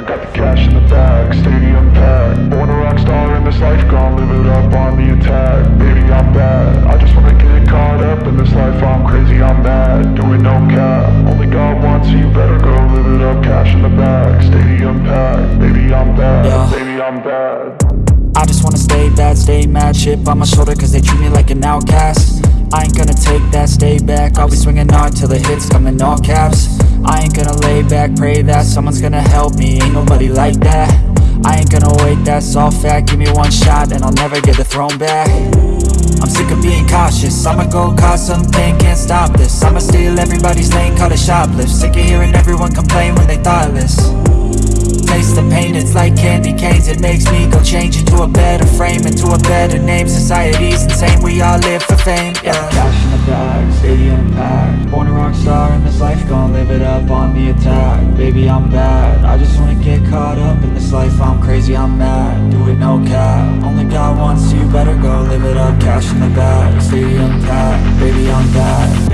I got the cash in the bag, stadium packed. Born a rock star in this life, gon' live it up on the attack. Baby, I'm bad, I just wanna get caught up in this life. I'm crazy, I'm mad, doing no cap. Only God wants you, better go live it up. Cash in the bag, stadium packed. Baby, I'm bad, Yeah. baby, I'm bad bad, stay mad Chip on my shoulder cause they treat me like an outcast. I ain't gonna take that, stay back. I'll be swinging hard till the hits come in all caps. I ain't gonna lay back, pray that Someone's gonna help me, ain't nobody like that. I ain't gonna wait, that's all fact. Give me one shot and I'll never get the throne back. I'm sick of being cautious. I'ma go cause something, can't stop this. I'ma steal everybody's lane, call it shoplift. Sick of hearing everyone complain It makes me go change into a better frame Into a better name, society's insane We all live for fame, yeah. Cash in the bag, stadium packed Born a rock star in this life, gon' live it up on the attack. Baby, I'm bad, I just wanna get caught up in this life. I'm crazy, I'm mad, do it no cap. Only God wants you, better go live it up. Cash in the bag, stadium packed Baby, I'm bad,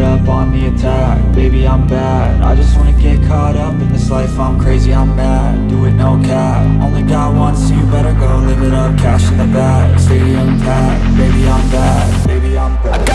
up on the attack. Baby, I'm bad, I just wanna get caught up in this life. I'm crazy, I'm mad, do it no cap. Only God wants you, better go live it up. Cash in the bag, stadium packed. Baby, I'm bad, baby, I'm bad